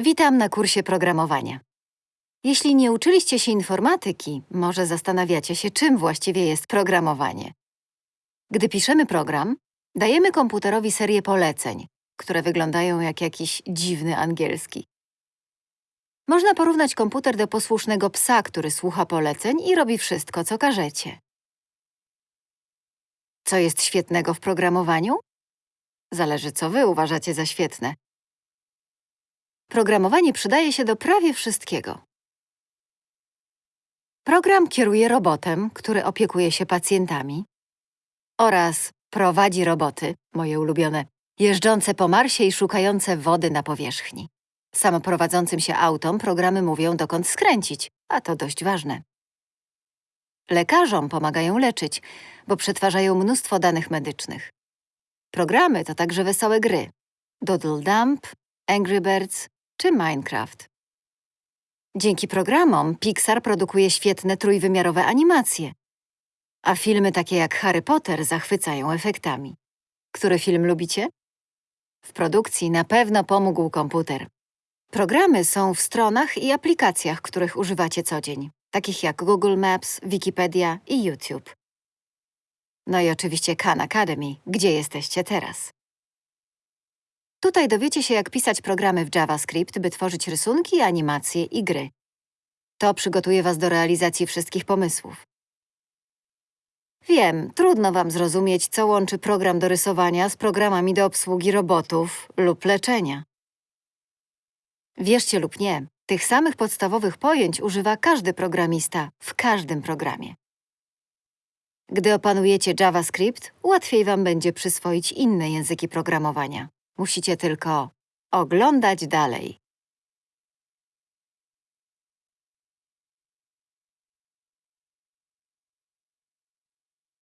Witam na kursie programowania. Jeśli nie uczyliście się informatyki, może zastanawiacie się, czym właściwie jest programowanie. Gdy piszemy program, dajemy komputerowi serię poleceń, które wyglądają jak jakiś dziwny angielski. Można porównać komputer do posłusznego psa, który słucha poleceń i robi wszystko, co każecie. Co jest świetnego w programowaniu? Zależy, co wy uważacie za świetne. Programowanie przydaje się do prawie wszystkiego. Program kieruje robotem, który opiekuje się pacjentami oraz prowadzi roboty, moje ulubione, jeżdżące po Marsie i szukające wody na powierzchni. Samoprowadzącym się autom programy mówią, dokąd skręcić, a to dość ważne. Lekarzom pomagają leczyć, bo przetwarzają mnóstwo danych medycznych. Programy to także wesołe gry. Doodle Dump, Angry Birds czy Minecraft. Dzięki programom Pixar produkuje świetne trójwymiarowe animacje, a filmy takie jak Harry Potter zachwycają efektami. Który film lubicie? W produkcji na pewno pomógł komputer. Programy są w stronach i aplikacjach, których używacie co dzień, takich jak Google Maps, Wikipedia i YouTube. No i oczywiście Khan Academy, gdzie jesteście teraz. Tutaj dowiecie się, jak pisać programy w JavaScript, by tworzyć rysunki, animacje i gry. To przygotuje was do realizacji wszystkich pomysłów. Wiem, trudno wam zrozumieć, co łączy program do rysowania z programami do obsługi robotów lub leczenia. Wierzcie lub nie, tych samych podstawowych pojęć używa każdy programista w każdym programie. Gdy opanujecie JavaScript, łatwiej wam będzie przyswoić inne języki programowania. Musicie tylko oglądać dalej.